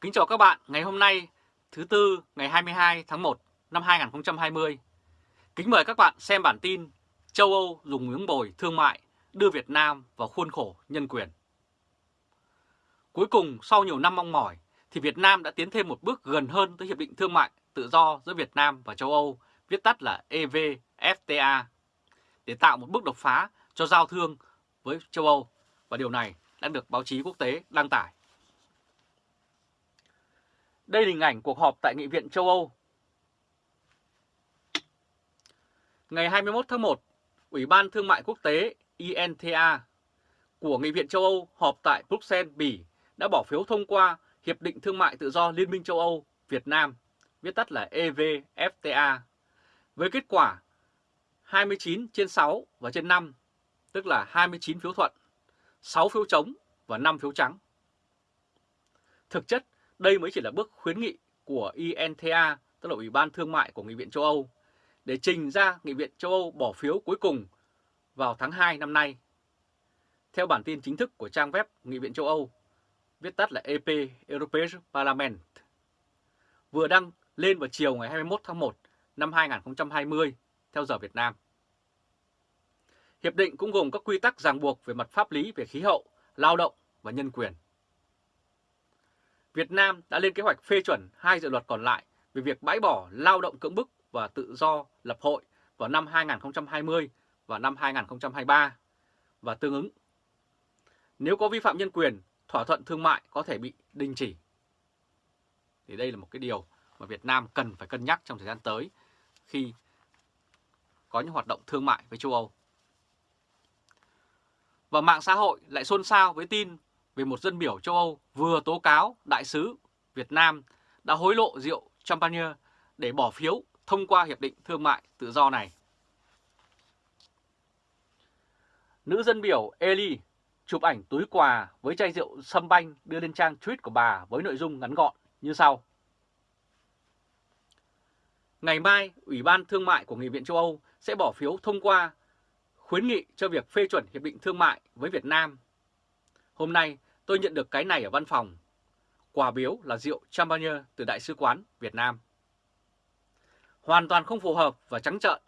Kính chào các bạn ngày hôm nay thứ Tư ngày 22 tháng 1 năm 2020. Kính mời các bạn xem bản tin châu Âu dùng miếng bồi thương mại đưa Việt Nam vào khuôn khổ nhân quyền. Cuối cùng sau nhiều năm mong mỏi thì Việt Nam đã tiến thêm một bước gần hơn tới Hiệp định Thương mại Tự do giữa Việt Nam và châu Âu, viết tắt là EVFTA, để tạo một bước đột phá cho giao thương với châu Âu và điều này đã được báo chí quốc tế đăng tải. Đây là hình ảnh cuộc họp tại Nghị viện châu Âu. Ngày 21 tháng 1, Ủy ban Thương mại Quốc tế INTA của Nghị viện châu Âu họp tại Bruxelles, Bỉ đã bỏ phiếu thông qua Hiệp định Thương mại Tự do Liên minh châu Âu Việt Nam, viết tắt là EVFTA, với kết quả 29 trên 6 và trên 5, tức là 29 phiếu thuận, 6 phiếu chống và 5 phiếu trắng. Thực chất, đây mới chỉ là bước khuyến nghị của INTA, tức là Ủy ban Thương mại của Nghị viện châu Âu, để trình ra Nghị viện châu Âu bỏ phiếu cuối cùng vào tháng 2 năm nay. Theo bản tin chính thức của trang web Nghị viện châu Âu, viết tắt là EP European Parliament, vừa đăng lên vào chiều ngày 21 tháng 1 năm 2020 theo giờ Việt Nam. Hiệp định cũng gồm các quy tắc ràng buộc về mặt pháp lý về khí hậu, lao động và nhân quyền. Việt Nam đã lên kế hoạch phê chuẩn hai dự luật còn lại về việc bãi bỏ lao động cưỡng bức và tự do lập hội vào năm 2020 và năm 2023 và tương ứng. Nếu có vi phạm nhân quyền, thỏa thuận thương mại có thể bị đình chỉ. Thì đây là một cái điều mà Việt Nam cần phải cân nhắc trong thời gian tới khi có những hoạt động thương mại với châu Âu. Và mạng xã hội lại xôn xao với tin về một dân biểu châu Âu vừa tố cáo đại sứ Việt Nam đã hối lộ rượu champagne để bỏ phiếu thông qua hiệp định thương mại tự do này. Nữ dân biểu Eli chụp ảnh túi quà với chai rượu sâm banh đưa lên trang tweet của bà với nội dung ngắn gọn như sau. Ngày mai, Ủy ban Thương mại của Nghị viện châu Âu sẽ bỏ phiếu thông qua khuyến nghị cho việc phê chuẩn Hiệp định Thương mại với Việt Nam. Hôm nay, tôi nhận được cái này ở văn phòng. Quà biếu là rượu champagne từ Đại sứ quán Việt Nam. Hoàn toàn không phù hợp và trắng trợn.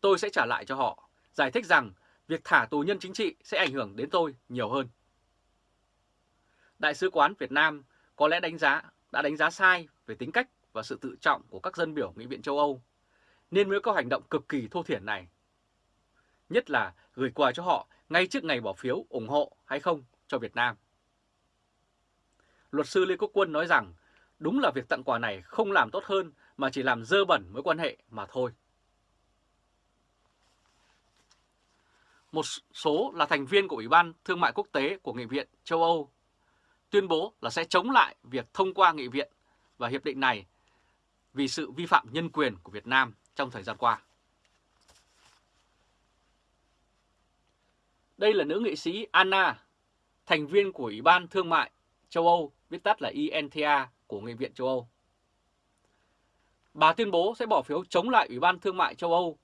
Tôi sẽ trả lại cho họ, giải thích rằng việc thả tù nhân chính trị sẽ ảnh hưởng đến tôi nhiều hơn. Đại sứ quán Việt Nam có lẽ đánh giá đã đánh giá sai về tính cách và sự tự trọng của các dân biểu Nghị viện châu Âu, nên mới có hành động cực kỳ thô thiển này. Nhất là gửi quà cho họ ngay trước ngày bỏ phiếu ủng hộ hay không cho Việt Nam. Luật sư Lê Quốc Quân nói rằng đúng là việc tặng quà này không làm tốt hơn mà chỉ làm dơ bẩn mối quan hệ mà thôi. Một số là thành viên của Ủy ban Thương mại Quốc tế của Nghị viện châu Âu tuyên bố là sẽ chống lại việc thông qua Nghị viện và hiệp định này vì sự vi phạm nhân quyền của Việt Nam trong thời gian qua. Đây là nữ nghị sĩ Anna, thành viên của Ủy ban Thương mại châu Âu, viết tắt là INTA của Nghị viện châu Âu. Bà tuyên bố sẽ bỏ phiếu chống lại Ủy ban Thương mại châu Âu,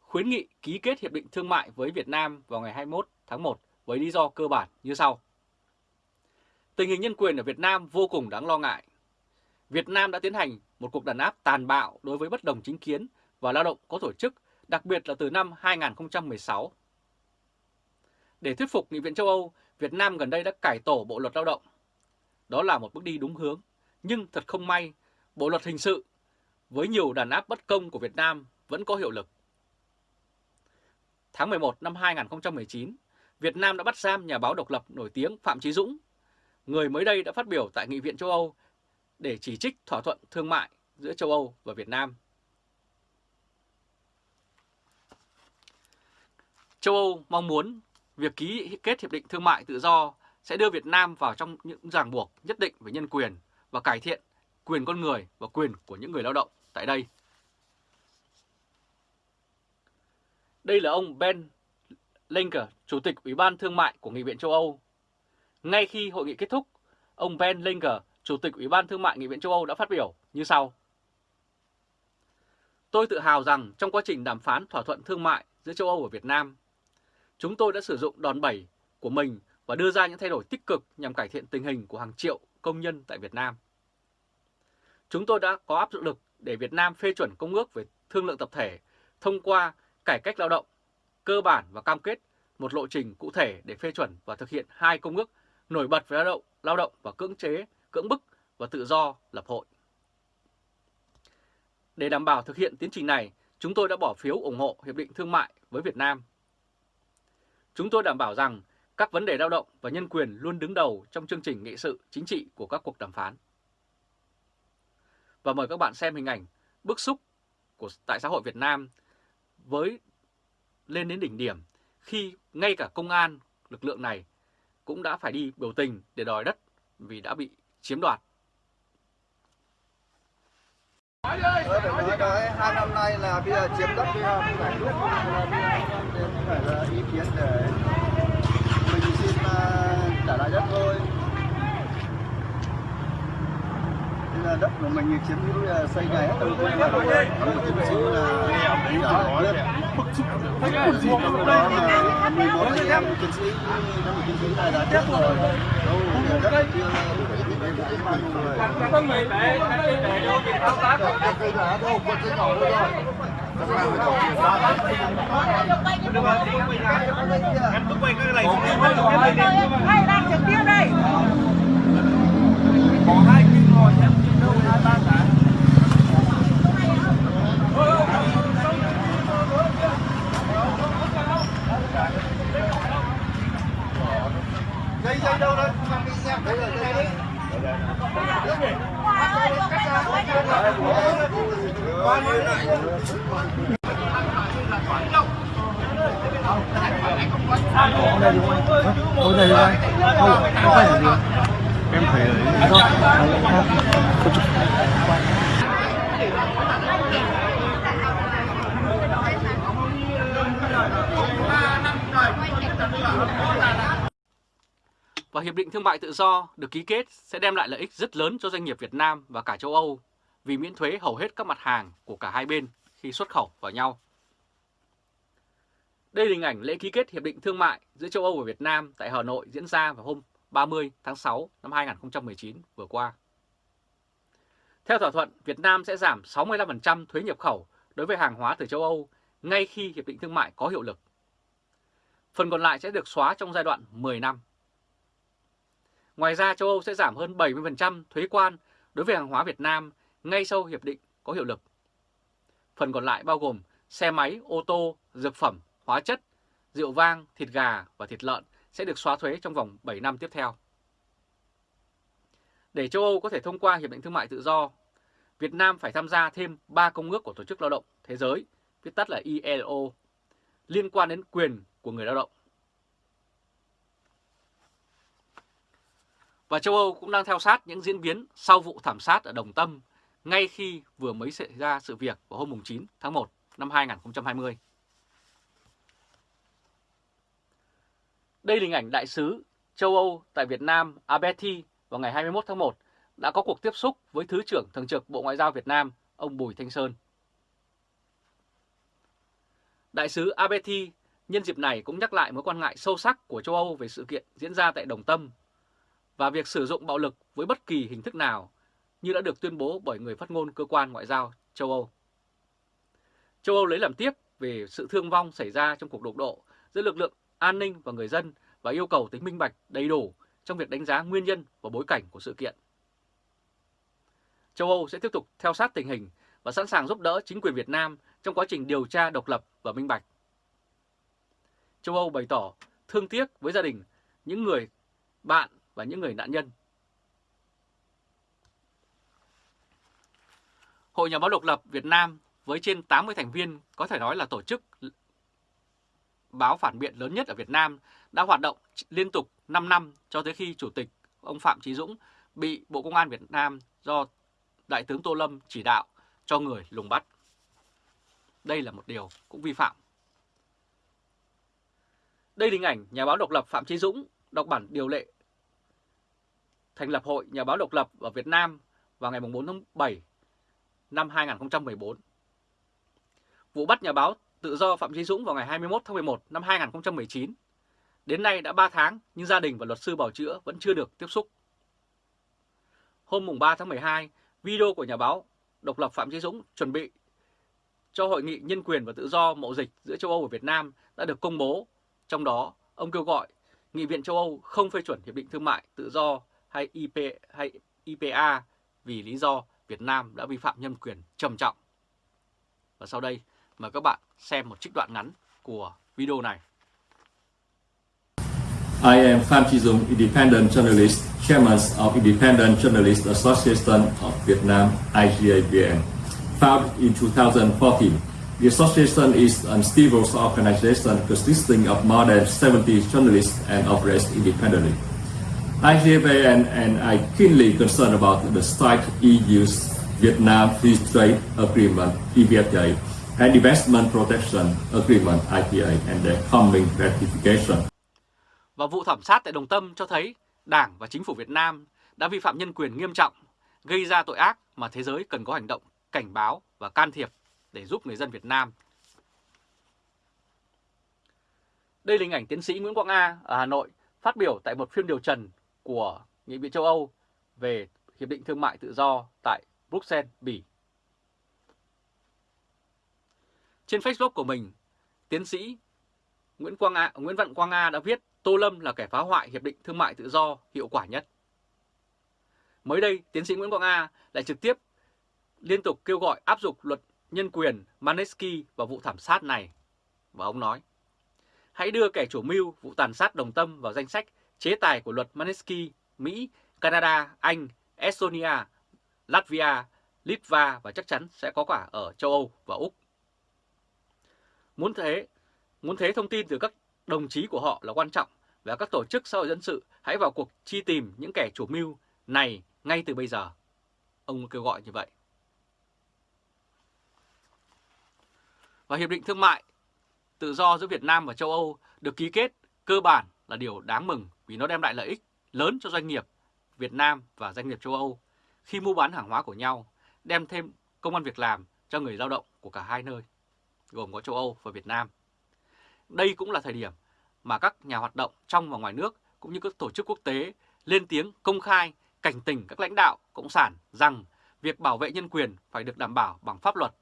khuyến nghị ký kết Hiệp định Thương mại với Việt Nam vào ngày 21 tháng 1 với lý do cơ bản như sau. Tình hình nhân quyền ở Việt Nam vô cùng đáng lo ngại. Việt Nam đã tiến hành một cuộc đàn áp tàn bạo đối với bất đồng chính kiến và lao động có tổ chức, đặc biệt là từ năm 2016. Để thuyết phục Nghị viện châu Âu, Việt Nam gần đây đã cải tổ Bộ Luật Lao động. Đó là một bước đi đúng hướng, nhưng thật không may, Bộ Luật Hình sự với nhiều đàn áp bất công của Việt Nam vẫn có hiệu lực. Tháng 11 năm 2019, Việt Nam đã bắt giam nhà báo độc lập nổi tiếng Phạm Chí Dũng, người mới đây đã phát biểu tại Nghị viện châu Âu để chỉ trích thỏa thuận thương mại giữa châu Âu và Việt Nam. Châu Âu mong muốn việc ký kết hiệp định thương mại tự do sẽ đưa Việt Nam vào trong những ràng buộc nhất định về nhân quyền và cải thiện quyền con người và quyền của những người lao động tại đây. Đây là ông Ben Linker, Chủ tịch Ủy ban Thương mại của Nghị viện châu Âu. Ngay khi hội nghị kết thúc, ông Ben Linker, Chủ tịch Ủy ban Thương mại Nghị viện châu Âu đã phát biểu như sau. Tôi tự hào rằng trong quá trình đàm phán thỏa thuận thương mại giữa châu Âu và Việt Nam, chúng tôi đã sử dụng đòn bẩy của mình và đưa ra những thay đổi tích cực nhằm cải thiện tình hình của hàng triệu công nhân tại Việt Nam. Chúng tôi đã có áp dụng lực để Việt Nam phê chuẩn công ước về thương lượng tập thể thông qua cải cách lao động, cơ bản và cam kết một lộ trình cụ thể để phê chuẩn và thực hiện hai công ước nổi bật về lao động, lao động và cưỡng chế, cưỡng bức và tự do lập hội. Để đảm bảo thực hiện tiến trình này, chúng tôi đã bỏ phiếu ủng hộ Hiệp định Thương mại với Việt Nam. Chúng tôi đảm bảo rằng các vấn đề lao động và nhân quyền luôn đứng đầu trong chương trình nghị sự chính trị của các cuộc đàm phán. Và mời các bạn xem hình ảnh bức xúc của tại xã hội Việt Nam với lên đến đỉnh điểm khi ngay cả công an lực lượng này cũng đã phải đi biểu tình để đòi đất vì đã bị chiếm đoạt. Tôi phải nói đấy, hai năm nay là bây giờ chiếm đất bây giờ không phải lúc phải là ý kiến để mình xin uh, trả lại đất thôi. Bây giờ đất của mình chiếm hữu là xây nhà hết từ quê vào rồi. Chúng xin là đi ở đất. Bức xúc trong đó là 14 anh em chiến sĩ, năm chiến sĩ này đã chết rồi. Đâu, đất kia có người để để vô việc thao tác cây nhỏ đâu, con cây nhỏ đâu em cứ quay cái này hay đang trực tiếp đây có hai kim rồi em kim đâu hai ba cả Dây dây. đâu đấy, không bị xem đấy là đấy. Hôm nay không? Hôm không? Không, không phải là gì? Em thấy đấy. Không, Hiệp định Thương mại Tự do được ký kết sẽ đem lại lợi ích rất lớn cho doanh nghiệp Việt Nam và cả châu Âu vì miễn thuế hầu hết các mặt hàng của cả hai bên khi xuất khẩu vào nhau. Đây là hình ảnh lễ ký kết Hiệp định Thương mại giữa châu Âu và Việt Nam tại Hà Nội diễn ra vào hôm 30 tháng 6 năm 2019 vừa qua. Theo thỏa thuận, Việt Nam sẽ giảm 65% thuế nhập khẩu đối với hàng hóa từ châu Âu ngay khi Hiệp định Thương mại có hiệu lực. Phần còn lại sẽ được xóa trong giai đoạn 10 năm. Ngoài ra châu Âu sẽ giảm hơn 70% thuế quan đối với hàng hóa Việt Nam ngay sau hiệp định có hiệu lực. Phần còn lại bao gồm xe máy, ô tô, dược phẩm, hóa chất, rượu vang, thịt gà và thịt lợn sẽ được xóa thuế trong vòng 7 năm tiếp theo. Để châu Âu có thể thông qua Hiệp định Thương mại Tự do, Việt Nam phải tham gia thêm 3 công ước của Tổ chức Lao động Thế giới, viết tắt là ILO, liên quan đến quyền của người lao động. Và châu Âu cũng đang theo sát những diễn biến sau vụ thảm sát ở Đồng Tâm ngay khi vừa mới xảy ra sự việc vào hôm 9 tháng 1 năm 2020. Đây là hình ảnh đại sứ châu Âu tại Việt Nam Abeti vào ngày 21 tháng 1 đã có cuộc tiếp xúc với Thứ trưởng Thường trực Bộ Ngoại giao Việt Nam, ông Bùi Thanh Sơn. Đại sứ Abeti nhân dịp này cũng nhắc lại mối quan ngại sâu sắc của châu Âu về sự kiện diễn ra tại Đồng Tâm và việc sử dụng bạo lực với bất kỳ hình thức nào như đã được tuyên bố bởi người phát ngôn cơ quan ngoại giao châu Âu. Châu Âu lấy làm tiếc về sự thương vong xảy ra trong cuộc đụng độ giữa lực lượng an ninh và người dân và yêu cầu tính minh bạch đầy đủ trong việc đánh giá nguyên nhân và bối cảnh của sự kiện. Châu Âu sẽ tiếp tục theo sát tình hình và sẵn sàng giúp đỡ chính quyền Việt Nam trong quá trình điều tra độc lập và minh bạch. Châu Âu bày tỏ thương tiếc với gia đình, những người bạn và những người nạn nhân. Hội Nhà báo độc lập Việt Nam với trên 80 thành viên, có thể nói là tổ chức báo phản biện lớn nhất ở Việt Nam, đã hoạt động liên tục 5 năm cho tới khi Chủ tịch ông Phạm Chí Dũng bị Bộ Công an Việt Nam do Đại tướng Tô Lâm chỉ đạo cho người lùng bắt. Đây là một điều cũng vi phạm. Đây là hình ảnh nhà báo độc lập Phạm Chí Dũng đọc bản điều lệ thành lập Hội Nhà báo độc lập ở Việt Nam vào ngày 4 tháng 7 năm 2014. Vụ bắt nhà báo tự do Phạm Chí Dũng vào ngày 21 tháng 11 năm 2019. Đến nay đã 3 tháng nhưng gia đình và luật sư bảo chữa vẫn chưa được tiếp xúc. hôm mùng 3 tháng 12, video của nhà báo độc lập Phạm Chí Dũng chuẩn bị cho Hội nghị Nhân quyền và Tự do Mậu Dịch giữa châu Âu và Việt Nam đã được công bố. Trong đó, ông kêu gọi Nghị viện châu Âu không phê chuẩn Hiệp định Thương mại Tự do hay, IP, hay IPA vì lý do Việt Nam đã vi phạm nhân quyền trầm trọng. Và sau đây, mời các bạn xem một trích đoạn ngắn của video này. I am Phan Chi Dung, independent journalist, chairman of Independent Journalist Association of Vietnam, IGAVN. Founded in 2014, the association is a civil organization consisting of more than 70 journalists and operates independently. I have an, and I keenly concerned about the strike EU's Vietnam Free Trade Agreement, EVFTA, and Investment Protection Agreement, IPA, and their coming ratification. Và vụ thảm sát tại Đồng Tâm cho thấy Đảng và Chính phủ Việt Nam đã vi phạm nhân quyền nghiêm trọng, gây ra tội ác mà thế giới cần có hành động cảnh báo và can thiệp để giúp người dân Việt Nam. Đây là hình ảnh tiến sĩ Nguyễn Quang A ở Hà Nội phát biểu tại một phiên điều trần của Nghị viện châu Âu về Hiệp định Thương mại Tự do tại Bruxelles, Bỉ. Trên Facebook của mình, tiến sĩ Nguyễn Quang A, Nguyễn Văn Quang A đã viết Tô Lâm là kẻ phá hoại Hiệp định Thương mại Tự do hiệu quả nhất. Mới đây, tiến sĩ Nguyễn Quang A lại trực tiếp liên tục kêu gọi áp dụng luật nhân quyền Manesky vào vụ thảm sát này. Và ông nói, hãy đưa kẻ chủ mưu vụ tàn sát đồng tâm vào danh sách chế tài của luật Manesky, Mỹ, Canada, Anh, Estonia, Latvia, Litva và chắc chắn sẽ có cả ở châu Âu và Úc. Muốn thế, muốn thế thông tin từ các đồng chí của họ là quan trọng và các tổ chức xã hội dân sự hãy vào cuộc chi tìm những kẻ chủ mưu này ngay từ bây giờ. Ông kêu gọi như vậy. Và Hiệp định Thương mại Tự do giữa Việt Nam và châu Âu được ký kết cơ bản là điều đáng mừng vì nó đem lại lợi ích lớn cho doanh nghiệp Việt Nam và doanh nghiệp châu Âu khi mua bán hàng hóa của nhau, đem thêm công an việc làm cho người lao động của cả hai nơi, gồm có châu Âu và Việt Nam. Đây cũng là thời điểm mà các nhà hoạt động trong và ngoài nước cũng như các tổ chức quốc tế lên tiếng công khai cảnh tỉnh các lãnh đạo Cộng sản rằng việc bảo vệ nhân quyền phải được đảm bảo bằng pháp luật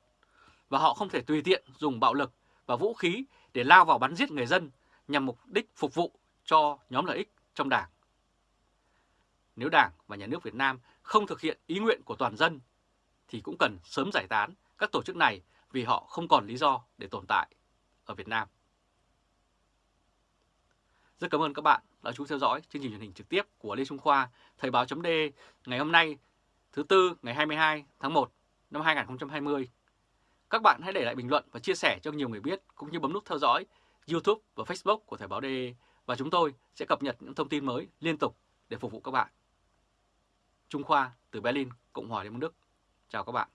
và họ không thể tùy tiện dùng bạo lực và vũ khí để lao vào bắn giết người dân nhằm mục đích phục vụ cho nhóm lợi ích trong đảng. Nếu Đảng và Nhà nước Việt Nam không thực hiện ý nguyện của toàn dân thì cũng cần sớm giải tán các tổ chức này vì họ không còn lý do để tồn tại ở Việt Nam. Rất cảm ơn các bạn đã chú theo dõi chương trình truyền hình trực tiếp của Lê Trung Khoa, Thời báo chấm ngày hôm nay, thứ Tư ngày 22 tháng 1 năm 2020. Các bạn hãy để lại bình luận và chia sẻ cho nhiều người biết, cũng như bấm nút theo dõi YouTube và Facebook của Thời báo DE và chúng tôi sẽ cập nhật những thông tin mới liên tục để phục vụ các bạn. Trung Khoa từ Berlin, Cộng hòa Liên bang Đức. Chào các bạn.